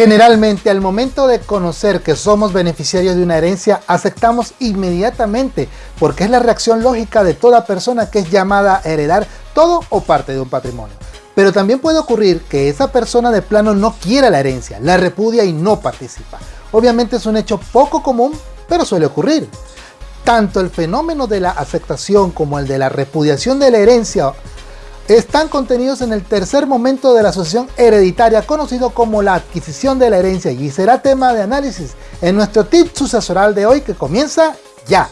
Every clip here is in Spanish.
Generalmente al momento de conocer que somos beneficiarios de una herencia, aceptamos inmediatamente porque es la reacción lógica de toda persona que es llamada a heredar todo o parte de un patrimonio. Pero también puede ocurrir que esa persona de plano no quiera la herencia, la repudia y no participa. Obviamente es un hecho poco común, pero suele ocurrir. Tanto el fenómeno de la aceptación como el de la repudiación de la herencia están contenidos en el tercer momento de la asociación hereditaria conocido como la adquisición de la herencia y será tema de análisis en nuestro tip sucesoral de hoy que comienza ya.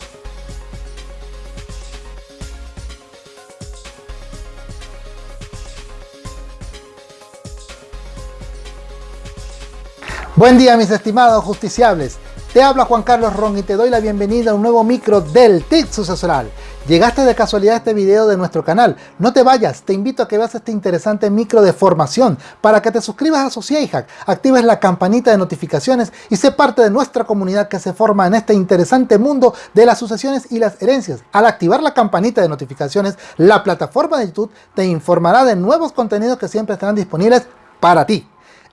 Buen día mis estimados justiciables, te habla Juan Carlos Ron y te doy la bienvenida a un nuevo micro del TIC sucesoral. Llegaste de casualidad a este video de nuestro canal, no te vayas, te invito a que veas este interesante micro de formación para que te suscribas a Sociehack, actives la campanita de notificaciones y sé parte de nuestra comunidad que se forma en este interesante mundo de las sucesiones y las herencias. Al activar la campanita de notificaciones, la plataforma de YouTube te informará de nuevos contenidos que siempre estarán disponibles para ti.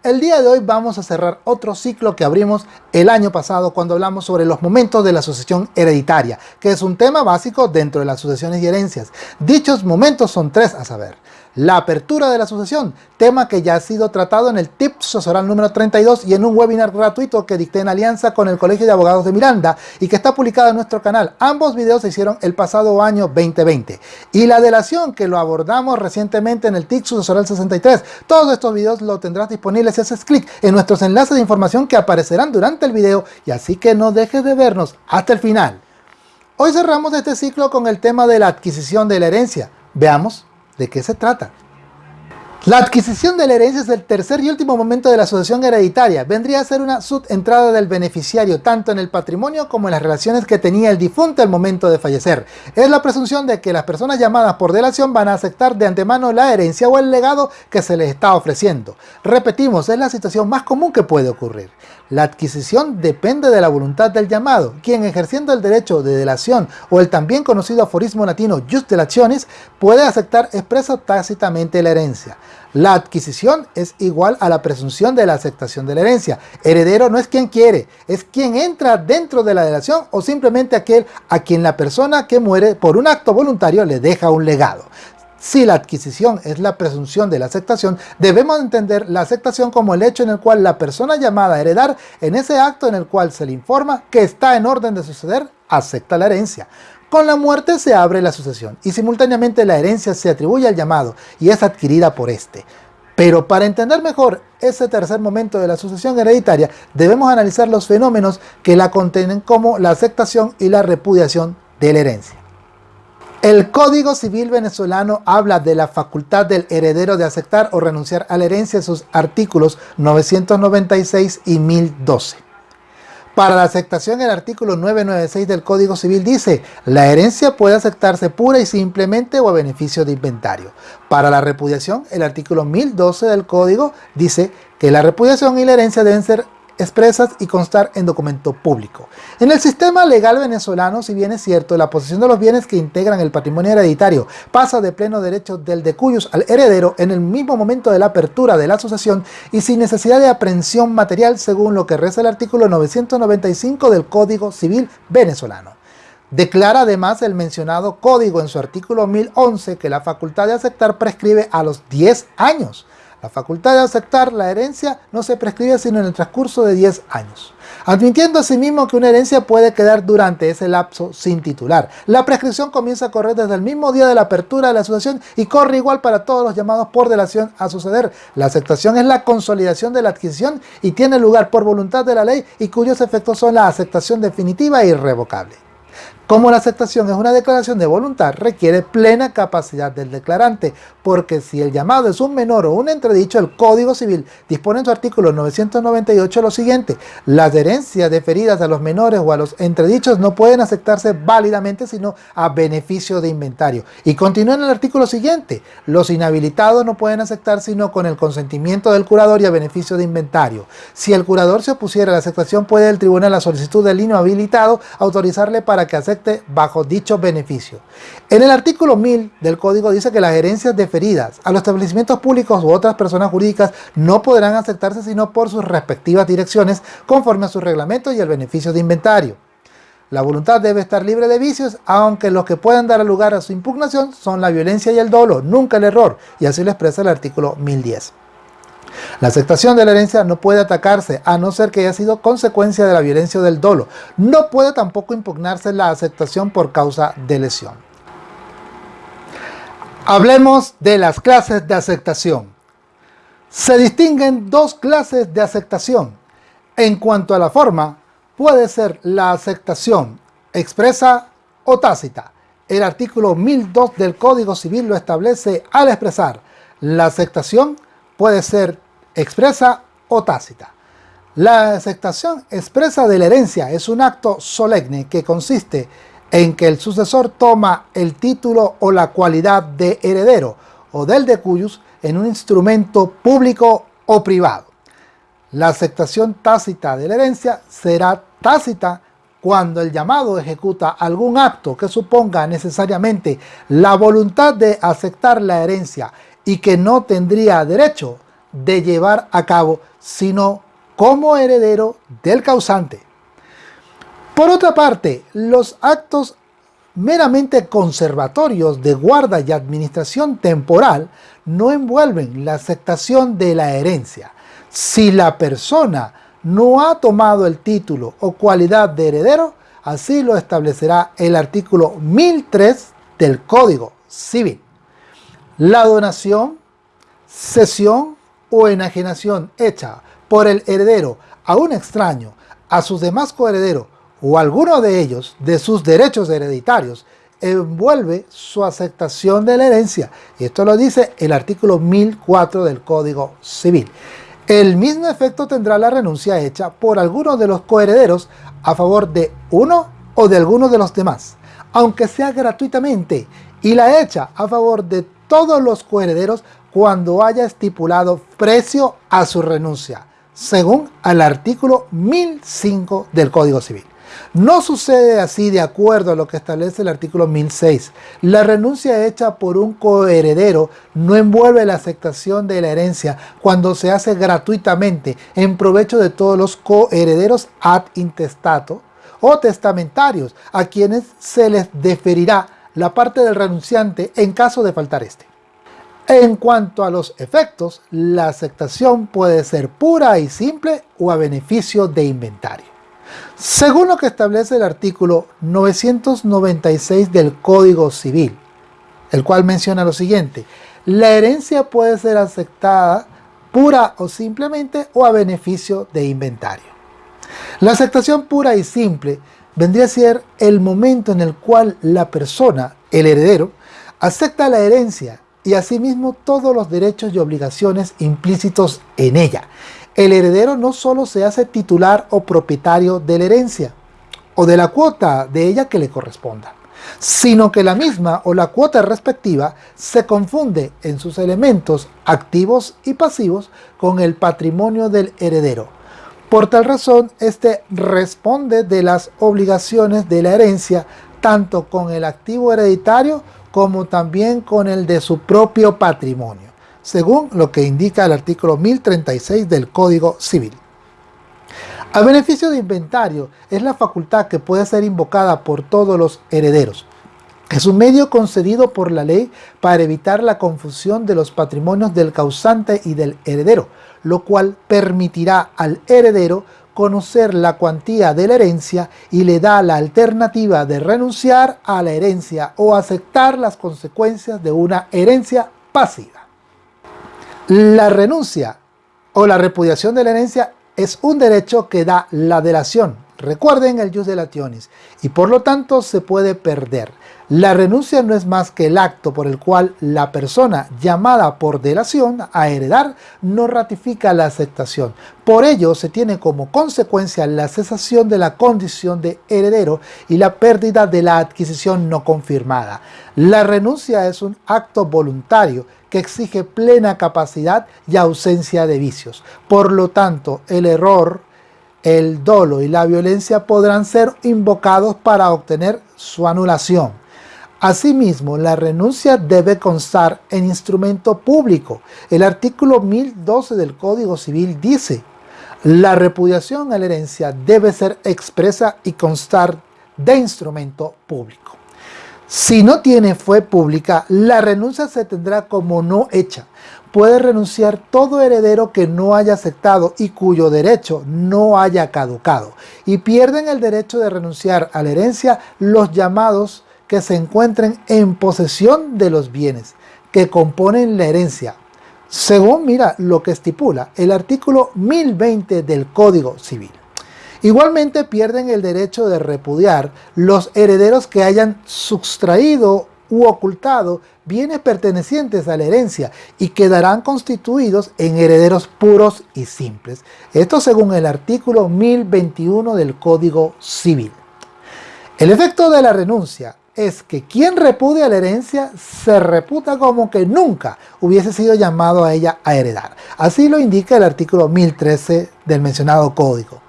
El día de hoy vamos a cerrar otro ciclo que abrimos el año pasado cuando hablamos sobre los momentos de la sucesión hereditaria, que es un tema básico dentro de las sucesiones y herencias. Dichos momentos son tres a saber la apertura de la sucesión, tema que ya ha sido tratado en el tip sucesoral número 32 y en un webinar gratuito que dicté en alianza con el Colegio de Abogados de Miranda y que está publicado en nuestro canal. Ambos videos se hicieron el pasado año 2020. Y la delación que lo abordamos recientemente en el TIC sucesoral 63. Todos estos videos lo tendrás disponibles si haces clic en nuestros enlaces de información que aparecerán durante el video y así que no dejes de vernos hasta el final. Hoy cerramos este ciclo con el tema de la adquisición de la herencia. Veamos ¿De qué se trata? La adquisición de la herencia es el tercer y último momento de la sucesión hereditaria. Vendría a ser una subentrada del beneficiario tanto en el patrimonio como en las relaciones que tenía el difunto al momento de fallecer. Es la presunción de que las personas llamadas por delación van a aceptar de antemano la herencia o el legado que se les está ofreciendo. Repetimos, es la situación más común que puede ocurrir. La adquisición depende de la voluntad del llamado, quien ejerciendo el derecho de delación o el también conocido aforismo latino just delationis puede aceptar expreso tácitamente la herencia. La adquisición es igual a la presunción de la aceptación de la herencia. Heredero no es quien quiere, es quien entra dentro de la delación o simplemente aquel a quien la persona que muere por un acto voluntario le deja un legado. Si la adquisición es la presunción de la aceptación, debemos entender la aceptación como el hecho en el cual la persona llamada a heredar, en ese acto en el cual se le informa que está en orden de suceder, acepta la herencia. Con la muerte se abre la sucesión y simultáneamente la herencia se atribuye al llamado y es adquirida por este. Pero para entender mejor ese tercer momento de la sucesión hereditaria, debemos analizar los fenómenos que la contienen como la aceptación y la repudiación de la herencia. El Código Civil venezolano habla de la facultad del heredero de aceptar o renunciar a la herencia en sus artículos 996 y 1012. Para la aceptación, el artículo 996 del Código Civil dice, la herencia puede aceptarse pura y simplemente o a beneficio de inventario. Para la repudiación, el artículo 1012 del Código dice que la repudiación y la herencia deben ser expresas y constar en documento público. En el sistema legal venezolano, si bien es cierto, la posesión de los bienes que integran el patrimonio hereditario pasa de pleno derecho del de cuyos al heredero en el mismo momento de la apertura de la asociación y sin necesidad de aprehensión material según lo que reza el artículo 995 del Código Civil venezolano. Declara además el mencionado código en su artículo 1011 que la facultad de aceptar prescribe a los 10 años, la facultad de aceptar la herencia no se prescribe sino en el transcurso de 10 años, admitiendo asimismo que una herencia puede quedar durante ese lapso sin titular. La prescripción comienza a correr desde el mismo día de la apertura de la asociación y corre igual para todos los llamados por delación a suceder. La aceptación es la consolidación de la adquisición y tiene lugar por voluntad de la ley y cuyos efectos son la aceptación definitiva e irrevocable. Como la aceptación es una declaración de voluntad, requiere plena capacidad del declarante, porque si el llamado es un menor o un entredicho, el Código Civil dispone en su artículo 998 lo siguiente, las herencias deferidas a los menores o a los entredichos no pueden aceptarse válidamente sino a beneficio de inventario. Y continúa en el artículo siguiente, los inhabilitados no pueden aceptar sino con el consentimiento del curador y a beneficio de inventario. Si el curador se opusiera a la aceptación, puede el tribunal a solicitud del inhabilitado autorizarle para que acepte bajo dicho beneficio. En el artículo 1000 del código dice que las herencias deferidas a los establecimientos públicos u otras personas jurídicas no podrán aceptarse sino por sus respectivas direcciones conforme a sus reglamentos y el beneficio de inventario. La voluntad debe estar libre de vicios, aunque los que puedan dar lugar a su impugnación son la violencia y el dolo, nunca el error, y así lo expresa el artículo 1010. La aceptación de la herencia no puede atacarse a no ser que haya sido consecuencia de la violencia o del dolo. No puede tampoco impugnarse la aceptación por causa de lesión. Hablemos de las clases de aceptación. Se distinguen dos clases de aceptación. En cuanto a la forma, puede ser la aceptación expresa o tácita. El artículo 1002 del Código Civil lo establece al expresar la aceptación puede ser expresa o tácita. La aceptación expresa de la herencia es un acto solemne que consiste en que el sucesor toma el título o la cualidad de heredero o del de cuyos en un instrumento público o privado. La aceptación tácita de la herencia será tácita cuando el llamado ejecuta algún acto que suponga necesariamente la voluntad de aceptar la herencia y que no tendría derecho de llevar a cabo, sino como heredero del causante. Por otra parte, los actos meramente conservatorios de guarda y administración temporal no envuelven la aceptación de la herencia. Si la persona no ha tomado el título o cualidad de heredero, así lo establecerá el artículo 1003 del Código Civil. La donación, cesión o enajenación hecha por el heredero a un extraño, a sus demás coherederos o alguno de ellos de sus derechos hereditarios envuelve su aceptación de la herencia. Y esto lo dice el artículo 1004 del Código Civil. El mismo efecto tendrá la renuncia hecha por alguno de los coherederos a favor de uno o de alguno de los demás, aunque sea gratuitamente, y la hecha a favor de todos los coherederos cuando haya estipulado precio a su renuncia, según al artículo 1005 del Código Civil. No sucede así de acuerdo a lo que establece el artículo 1006. La renuncia hecha por un coheredero no envuelve la aceptación de la herencia cuando se hace gratuitamente en provecho de todos los coherederos ad intestato o testamentarios a quienes se les deferirá la parte del renunciante en caso de faltar este. En cuanto a los efectos, la aceptación puede ser pura y simple o a beneficio de inventario. Según lo que establece el artículo 996 del Código Civil, el cual menciona lo siguiente, la herencia puede ser aceptada pura o simplemente o a beneficio de inventario. La aceptación pura y simple vendría a ser el momento en el cual la persona, el heredero, acepta la herencia y asimismo todos los derechos y obligaciones implícitos en ella, el heredero no solo se hace titular o propietario de la herencia o de la cuota de ella que le corresponda, sino que la misma o la cuota respectiva se confunde en sus elementos activos y pasivos con el patrimonio del heredero. Por tal razón, éste responde de las obligaciones de la herencia tanto con el activo hereditario como también con el de su propio patrimonio según lo que indica el artículo 1036 del Código Civil. A beneficio de inventario es la facultad que puede ser invocada por todos los herederos. Es un medio concedido por la ley para evitar la confusión de los patrimonios del causante y del heredero, lo cual permitirá al heredero conocer la cuantía de la herencia y le da la alternativa de renunciar a la herencia o aceptar las consecuencias de una herencia pasiva. La renuncia o la repudiación de la herencia es un derecho que da la delación. Recuerden el jus de lationis y por lo tanto se puede perder. La renuncia no es más que el acto por el cual la persona llamada por delación a heredar no ratifica la aceptación. Por ello se tiene como consecuencia la cesación de la condición de heredero y la pérdida de la adquisición no confirmada. La renuncia es un acto voluntario que exige plena capacidad y ausencia de vicios. Por lo tanto, el error el dolo y la violencia podrán ser invocados para obtener su anulación. Asimismo, la renuncia debe constar en instrumento público. El artículo 1012 del Código Civil dice, la repudiación a la herencia debe ser expresa y constar de instrumento público. Si no tiene fue pública, la renuncia se tendrá como no hecha. Puede renunciar todo heredero que no haya aceptado y cuyo derecho no haya caducado. Y pierden el derecho de renunciar a la herencia los llamados que se encuentren en posesión de los bienes que componen la herencia, según mira lo que estipula el artículo 1020 del Código Civil. Igualmente pierden el derecho de repudiar los herederos que hayan sustraído u ocultado bienes pertenecientes a la herencia y quedarán constituidos en herederos puros y simples. Esto según el artículo 1021 del Código Civil. El efecto de la renuncia es que quien repudia la herencia se reputa como que nunca hubiese sido llamado a ella a heredar. Así lo indica el artículo 1013 del mencionado código.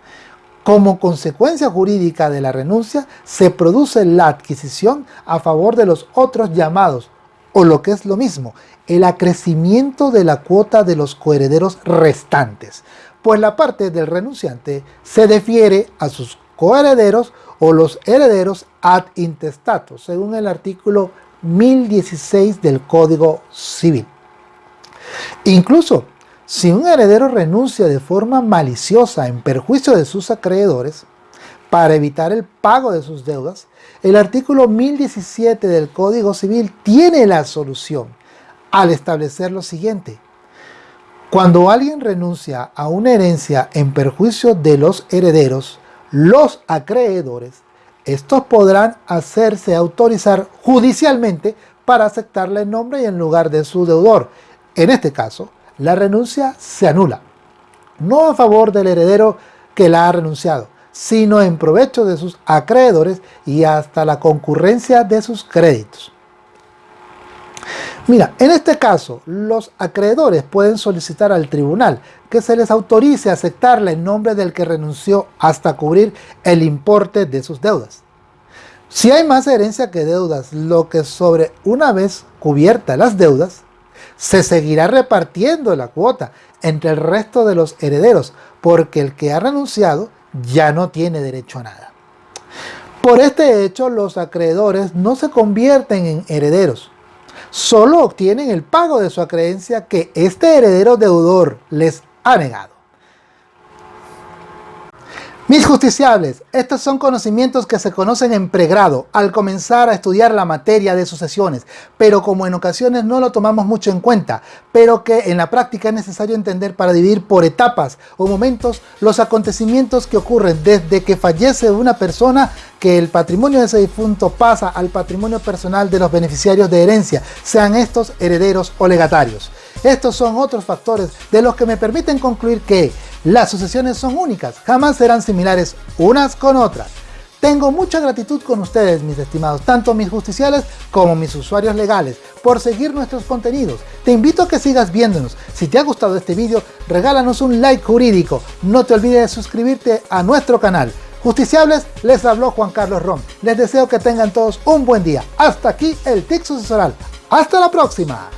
Como consecuencia jurídica de la renuncia, se produce la adquisición a favor de los otros llamados, o lo que es lo mismo, el acrecimiento de la cuota de los coherederos restantes, pues la parte del renunciante se defiere a sus coherederos o los herederos ad intestato, según el artículo 1016 del Código Civil. Incluso, si un heredero renuncia de forma maliciosa en perjuicio de sus acreedores, para evitar el pago de sus deudas, el artículo 1017 del Código Civil tiene la solución al establecer lo siguiente. Cuando alguien renuncia a una herencia en perjuicio de los herederos, los acreedores, estos podrán hacerse autorizar judicialmente para aceptarle el nombre y en lugar de su deudor. En este caso, la renuncia se anula, no a favor del heredero que la ha renunciado, sino en provecho de sus acreedores y hasta la concurrencia de sus créditos. Mira, en este caso, los acreedores pueden solicitar al tribunal que se les autorice a aceptarle en nombre del que renunció hasta cubrir el importe de sus deudas. Si hay más herencia que deudas, lo que sobre una vez cubiertas las deudas, se seguirá repartiendo la cuota entre el resto de los herederos, porque el que ha renunciado ya no tiene derecho a nada. Por este hecho, los acreedores no se convierten en herederos, solo obtienen el pago de su acreencia que este heredero deudor les ha negado. Mis justiciables, estos son conocimientos que se conocen en pregrado al comenzar a estudiar la materia de sucesiones, pero como en ocasiones no lo tomamos mucho en cuenta, pero que en la práctica es necesario entender para dividir por etapas o momentos los acontecimientos que ocurren desde que fallece una persona que el patrimonio de ese difunto pasa al patrimonio personal de los beneficiarios de herencia, sean estos herederos o legatarios. Estos son otros factores de los que me permiten concluir que las sucesiones son únicas, jamás serán similares unas con otras. Tengo mucha gratitud con ustedes, mis estimados, tanto mis justiciales como mis usuarios legales, por seguir nuestros contenidos. Te invito a que sigas viéndonos. Si te ha gustado este vídeo, regálanos un like jurídico. No te olvides de suscribirte a nuestro canal. Justiciables, les habló Juan Carlos Rom. Les deseo que tengan todos un buen día. Hasta aquí el TIC sucesoral. ¡Hasta la próxima!